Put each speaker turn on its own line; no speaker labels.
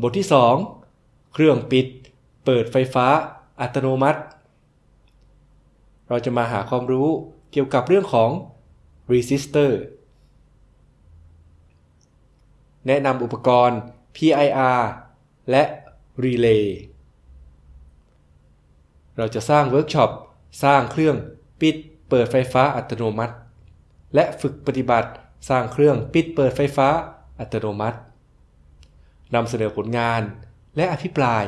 บทที่ 2 เครื่องปิด เปิดไฟฟ้า อัตโนมัติ เราจะมาหาความรู้เกี่ยวกับเรื่องของ resistor แนะนำอุปกรณ์ PIR และ relay เราจะสร้างเวิร์กช็อป สร้างเครื่องปิด เปิดไฟฟ้าอัตโนมัติ และฝึกปฏิบัติ สร้างเครื่องปิดเปิดไฟฟ้าอัตโนมัตินำเสนอผลงานและอภิปราย